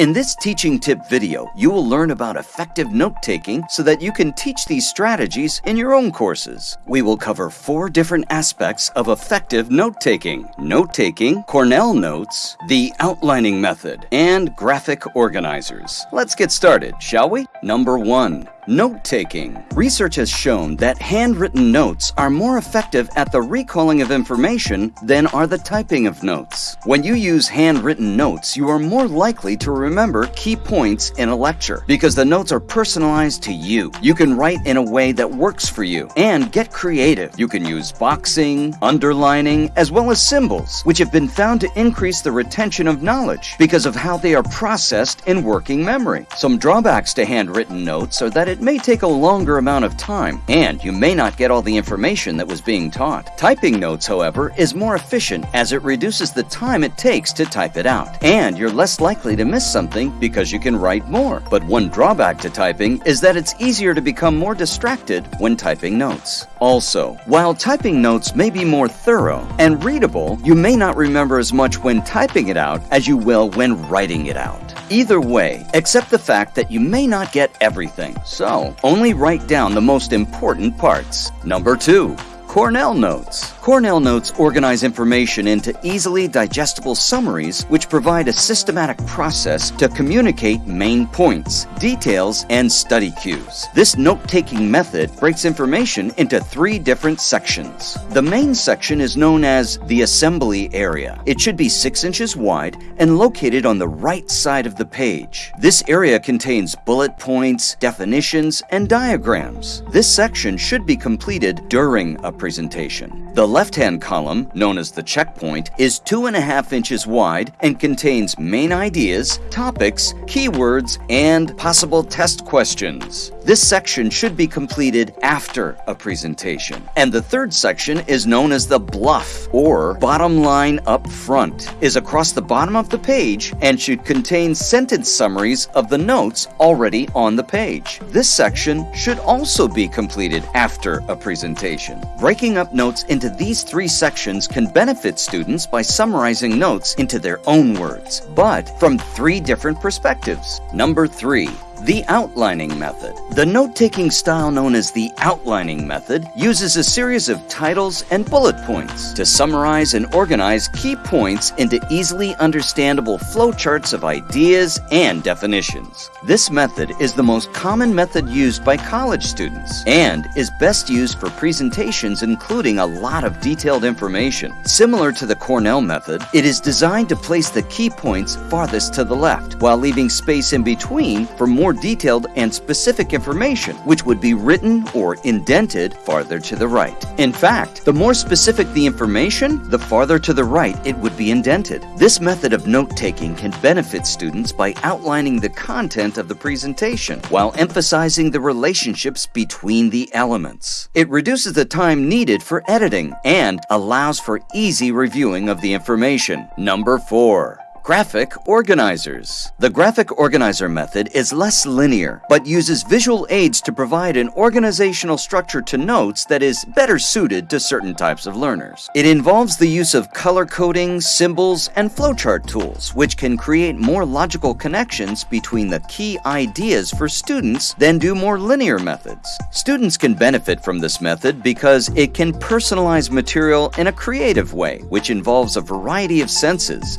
In this teaching tip video, you will learn about effective note-taking so that you can teach these strategies in your own courses. We will cover four different aspects of effective note-taking. Note-taking, Cornell Notes, the outlining method, and graphic organizers. Let's get started, shall we? Number 1. Note-taking. Research has shown that handwritten notes are more effective at the recalling of information than are the typing of notes. When you use handwritten notes, you are more likely to remember key points in a lecture because the notes are personalized to you. You can write in a way that works for you and get creative. You can use boxing, underlining, as well as symbols, which have been found to increase the retention of knowledge because of how they are processed in working memory. Some drawbacks to handwritten notes are that it may take a longer amount of time, and you may not get all the information that was being taught. Typing notes, however, is more efficient as it reduces the time it takes to type it out, and you're less likely to miss something because you can write more. But one drawback to typing is that it's easier to become more distracted when typing notes. Also, while typing notes may be more thorough and readable, you may not remember as much when typing it out as you will when writing it out. Either way, accept the fact that you may not get everything, so only write down the most important parts. Number 2. Cornell Notes. Cornell Notes organize information into easily digestible summaries which provide a systematic process to communicate main points, details, and study cues. This note-taking method breaks information into three different sections. The main section is known as the assembly area. It should be 6 inches wide and located on the right side of the page. This area contains bullet points, definitions, and diagrams. This section should be completed during a presentation. The left-hand column, known as the checkpoint, is two and a half inches wide and contains main ideas, topics, keywords, and possible test questions. This section should be completed after a presentation. And the third section is known as the BLUF, or bottom line up front, is across the bottom of the page and should contain sentence summaries of the notes already on the page. This section should also be completed after a presentation. Breaking up notes into these three sections can benefit students by summarizing notes into their own words, but from three different perspectives. Number three, the outlining method. The note-taking style known as the outlining method uses a series of titles and bullet points to summarize and organize key points into easily understandable flowcharts of ideas and definitions. This method is the most common method used by college students and is best used for presentations including a lot of detailed information. Similar to the Cornell method, it is designed to place the key points farthest to the left while leaving space in between for more more detailed and specific information, which would be written or indented farther to the right. In fact, the more specific the information, the farther to the right it would be indented. This method of note-taking can benefit students by outlining the content of the presentation while emphasizing the relationships between the elements. It reduces the time needed for editing and allows for easy reviewing of the information. Number 4. Graphic organizers. The graphic organizer method is less linear, but uses visual aids to provide an organizational structure to notes that is better suited to certain types of learners. It involves the use of color coding, symbols, and flowchart tools, which can create more logical connections between the key ideas for students than do more linear methods. Students can benefit from this method because it can personalize material in a creative way, which involves a variety of senses,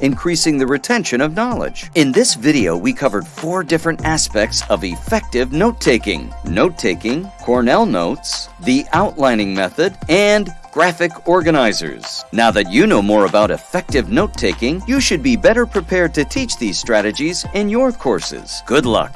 increasing the retention of knowledge. In this video, we covered four different aspects of effective note-taking. Note-taking, Cornell Notes, the outlining method, and graphic organizers. Now that you know more about effective note-taking, you should be better prepared to teach these strategies in your courses. Good luck!